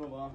Olá.